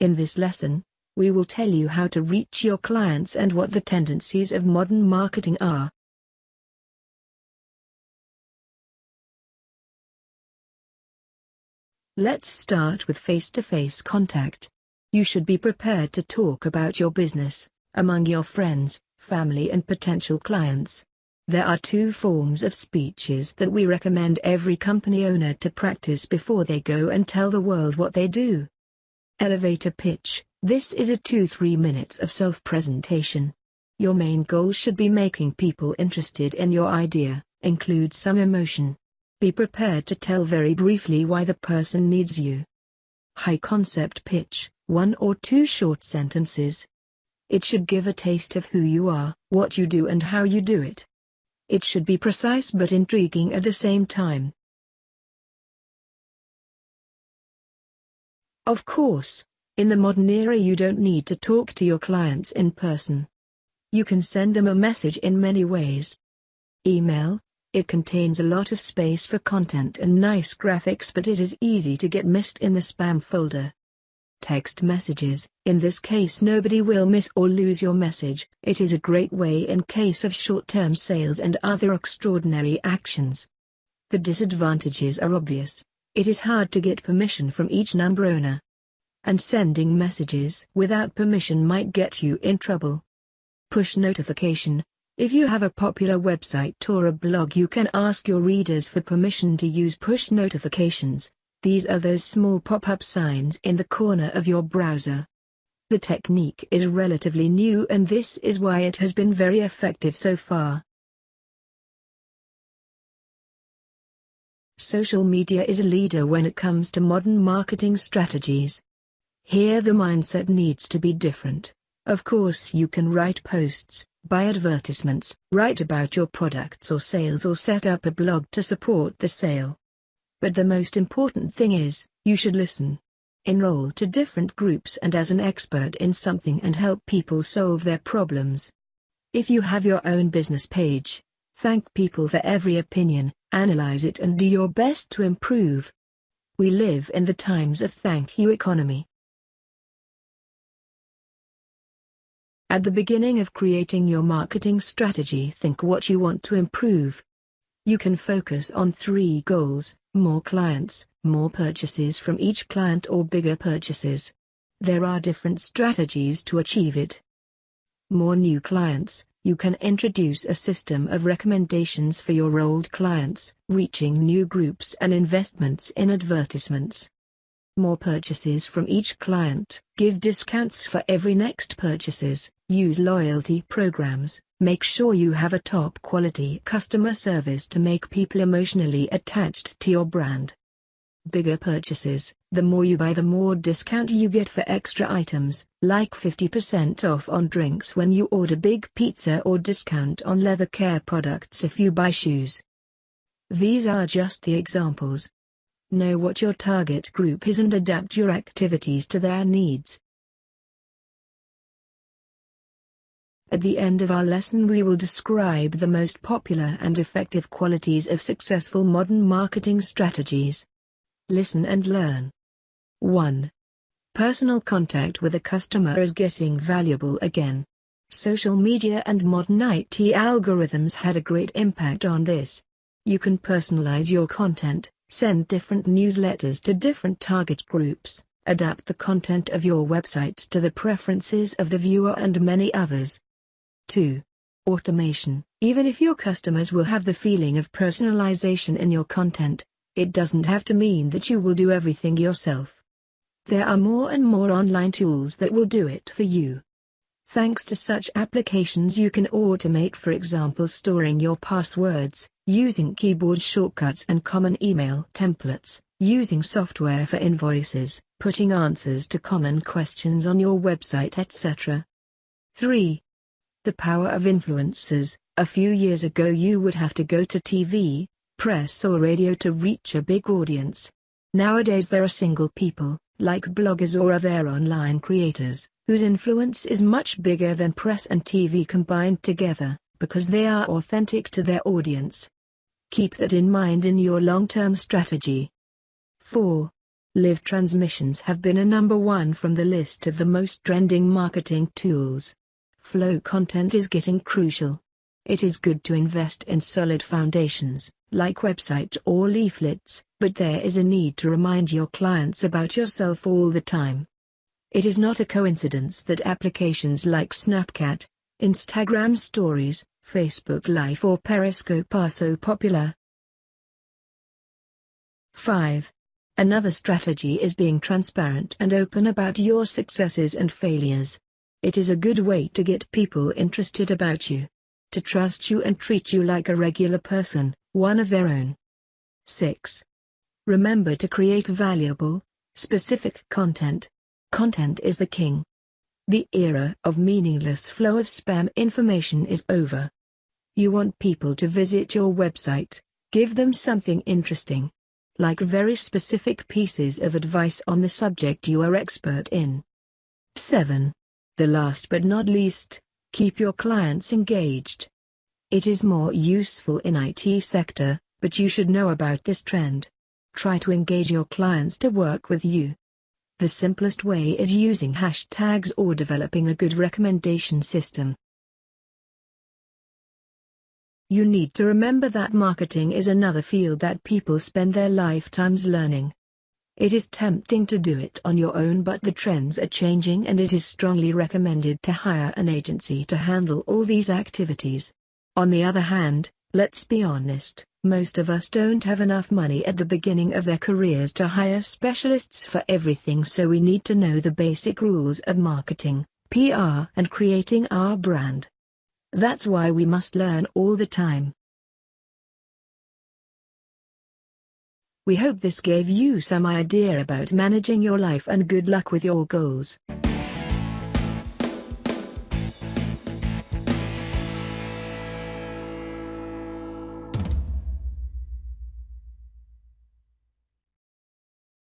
In this lesson, we will tell you how to reach your clients and what the tendencies of modern marketing are. Let's start with face-to-face -face contact. You should be prepared to talk about your business, among your friends, family and potential clients. There are two forms of speeches that we recommend every company owner to practice before they go and tell the world what they do. Elevator pitch, this is a 2-3 minutes of self-presentation. Your main goal should be making people interested in your idea, include some emotion. Be prepared to tell very briefly why the person needs you. High concept pitch, one or two short sentences. It should give a taste of who you are, what you do and how you do it. It should be precise but intriguing at the same time. Of course, in the modern era you don't need to talk to your clients in person. You can send them a message in many ways. Email, it contains a lot of space for content and nice graphics but it is easy to get missed in the spam folder. Text messages, in this case nobody will miss or lose your message, it is a great way in case of short-term sales and other extraordinary actions. The disadvantages are obvious, it is hard to get permission from each number owner. And sending messages without permission might get you in trouble. Push notification, if you have a popular website or a blog you can ask your readers for permission to use push notifications, these are those small pop-up signs in the corner of your browser. The technique is relatively new and this is why it has been very effective so far. Social media is a leader when it comes to modern marketing strategies. Here the mindset needs to be different. Of course you can write posts, buy advertisements, write about your products or sales or set up a blog to support the sale. But the most important thing is, you should listen. Enroll to different groups and as an expert in something and help people solve their problems. If you have your own business page, thank people for every opinion, analyze it and do your best to improve. We live in the times of thank you economy. At the beginning of creating your marketing strategy think what you want to improve. You can focus on three goals, more clients, more purchases from each client or bigger purchases. There are different strategies to achieve it. More new clients, you can introduce a system of recommendations for your old clients, reaching new groups and investments in advertisements. More purchases from each client, give discounts for every next purchases, use loyalty programs, Make sure you have a top quality customer service to make people emotionally attached to your brand. Bigger purchases, the more you buy the more discount you get for extra items, like 50% off on drinks when you order big pizza or discount on leather care products if you buy shoes. These are just the examples. Know what your target group is and adapt your activities to their needs. At the end of our lesson we will describe the most popular and effective qualities of successful modern marketing strategies. Listen and learn. 1. Personal contact with a customer is getting valuable again. Social media and modern IT algorithms had a great impact on this. You can personalize your content, send different newsletters to different target groups, adapt the content of your website to the preferences of the viewer and many others. 2. Automation. Even if your customers will have the feeling of personalization in your content, it doesn't have to mean that you will do everything yourself. There are more and more online tools that will do it for you. Thanks to such applications you can automate for example storing your passwords, using keyboard shortcuts and common email templates, using software for invoices, putting answers to common questions on your website etc. 3. The power of influencers. A few years ago you would have to go to TV, press or radio to reach a big audience. Nowadays there are single people, like bloggers or other online creators, whose influence is much bigger than press and TV combined together, because they are authentic to their audience. Keep that in mind in your long-term strategy. 4. Live transmissions have been a number one from the list of the most trending marketing tools. Flow content is getting crucial. It is good to invest in solid foundations, like websites or leaflets, but there is a need to remind your clients about yourself all the time. It is not a coincidence that applications like Snapchat, Instagram Stories, Facebook Live or Periscope are so popular. 5. Another strategy is being transparent and open about your successes and failures. It is a good way to get people interested about you. To trust you and treat you like a regular person, one of their own. 6. Remember to create valuable, specific content. Content is the king. The era of meaningless flow of spam information is over. You want people to visit your website, give them something interesting, like very specific pieces of advice on the subject you are expert in. 7. The last but not least, keep your clients engaged. It is more useful in IT sector, but you should know about this trend. Try to engage your clients to work with you. The simplest way is using hashtags or developing a good recommendation system. You need to remember that marketing is another field that people spend their lifetimes learning. It is tempting to do it on your own but the trends are changing and it is strongly recommended to hire an agency to handle all these activities. On the other hand, let's be honest, most of us don't have enough money at the beginning of their careers to hire specialists for everything so we need to know the basic rules of marketing, PR and creating our brand. That's why we must learn all the time. We hope this gave you some idea about managing your life and good luck with your goals.